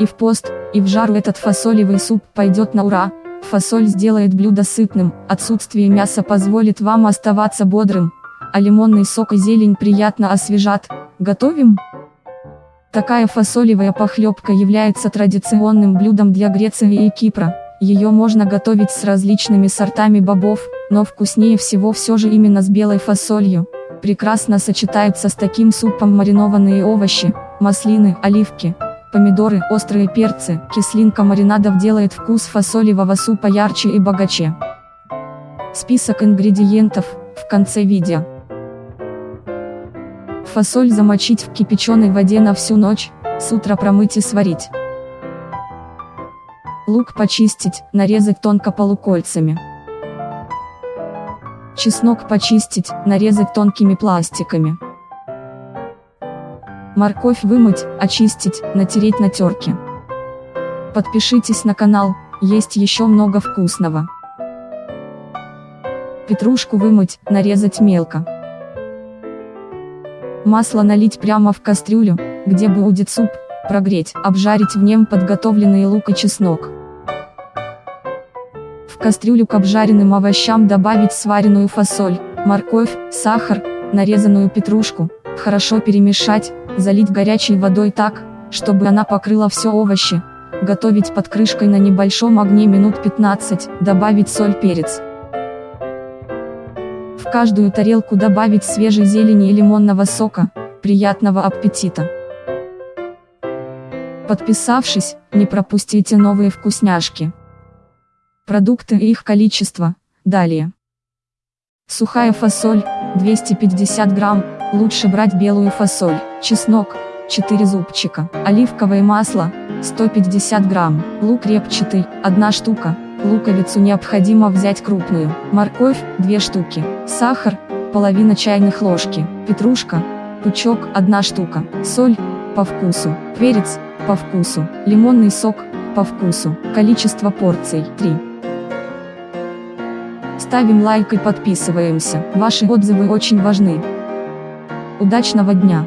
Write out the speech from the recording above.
И в пост, и в жару этот фасолевый суп пойдет на ура. Фасоль сделает блюдо сытным, отсутствие мяса позволит вам оставаться бодрым, а лимонный сок и зелень приятно освежат. Готовим? Такая фасолевая похлебка является традиционным блюдом для Греции и Кипра. Ее можно готовить с различными сортами бобов, но вкуснее всего все же именно с белой фасолью. Прекрасно сочетаются с таким супом маринованные овощи, маслины, оливки, помидоры, острые перцы, кислинка маринадов делает вкус фасолевого супа ярче и богаче. Список ингредиентов, в конце видео. Фасоль замочить в кипяченой воде на всю ночь, с утра промыть и сварить. Лук почистить, нарезать тонко полукольцами. Чеснок почистить, нарезать тонкими пластиками. Морковь вымыть, очистить, натереть на терке. Подпишитесь на канал, есть еще много вкусного. Петрушку вымыть, нарезать мелко. Масло налить прямо в кастрюлю, где будет суп, прогреть, обжарить в нем подготовленный лук и чеснок. В кастрюлю к обжаренным овощам добавить сваренную фасоль, морковь, сахар, нарезанную петрушку, хорошо перемешать, залить горячей водой так, чтобы она покрыла все овощи, готовить под крышкой на небольшом огне минут 15, добавить соль перец. В каждую тарелку добавить свежей зелени и лимонного сока, приятного аппетита. Подписавшись, не пропустите новые вкусняшки. Продукты и их количество, далее. Сухая фасоль, 250 грамм, лучше брать белую фасоль, чеснок, 4 зубчика, оливковое масло, 150 грамм, лук репчатый, 1 штука, луковицу необходимо взять крупную, морковь, 2 штуки, сахар, половина чайных ложки, петрушка, пучок, 1 штука, соль, по вкусу, перец, по вкусу, лимонный сок, по вкусу, количество порций, 3. Ставим лайк и подписываемся, ваши отзывы очень важны. Удачного дня!